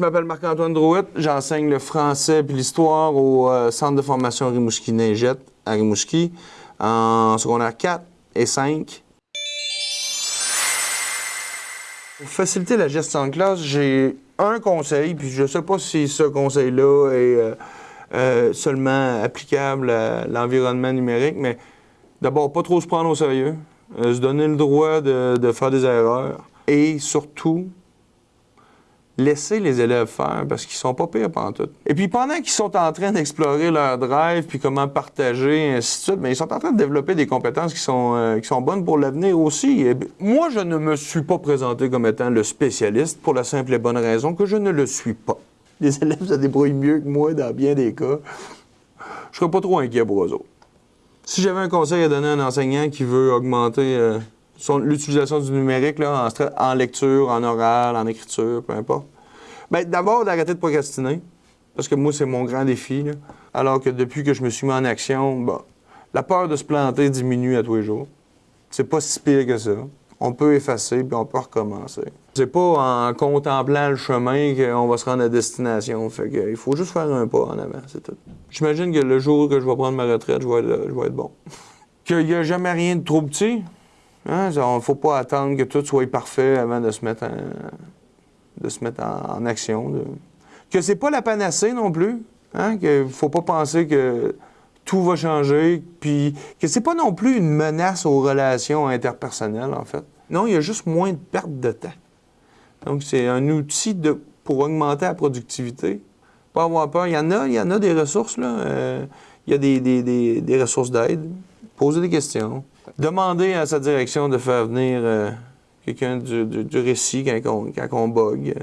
je m'appelle Marc-Antoine Drouet. J'enseigne le français puis l'histoire au euh, Centre de formation Rimouski-Neigette à Rimouski en secondaire 4 et 5. Pour faciliter la gestion de classe, j'ai un conseil, puis je ne sais pas si ce conseil-là est euh, euh, seulement applicable à l'environnement numérique, mais d'abord, pas trop se prendre au sérieux, se donner le droit de faire des erreurs et surtout, laisser les élèves faire parce qu'ils sont pas pires pendant tout. Et puis pendant qu'ils sont en train d'explorer leur drive puis comment partager ainsi de suite, mais ils sont en train de développer des compétences qui sont, euh, qui sont bonnes pour l'avenir aussi. Moi, je ne me suis pas présenté comme étant le spécialiste pour la simple et bonne raison que je ne le suis pas. Les élèves se débrouillent mieux que moi dans bien des cas. Je serais pas trop inquiet pour eux autres. Si j'avais un conseil à donner à un enseignant qui veut augmenter euh, l'utilisation du numérique là, en, lecture, en oral, en écriture, peu importe, ben, d'abord d'arrêter de procrastiner, parce que moi, c'est mon grand défi. là. Alors que depuis que je me suis mis en action, la peur de se planter diminue à tous les jours. C'est pas si pire que ça. On peut effacer puis on peut recommencer. C'est pas en contemplant le chemin qu'on va se rendre à destination. Fait que, il faut juste faire un pas en avant, c'est tout. J'imagine que le jour que je vais prendre ma retraite, je vais je vais être bon. Qu'il n'y a jamais rien de trop petit. Hein? Il ne faut pas attendre que tout soit parfait avant de se mettre en, de se mettre en, action. de- Que c'est pas la panacée non plus. Hein? Que faut pas penser que tout va changer, puis que c'est pas non plus une menace aux relations interpersonnelles, en fait. Non, il y a juste moins de perte de temps. Donc, c'est un outil pour augmenter la productivité. Pas avoir peur. Il y en a, il y en a des ressources, là. Euh, il y a des, des- des- des ressources d'aide. Poser des questions. Demander à sa direction de faire venir euh, quelqu'un du, du, récit quand on, quand bug.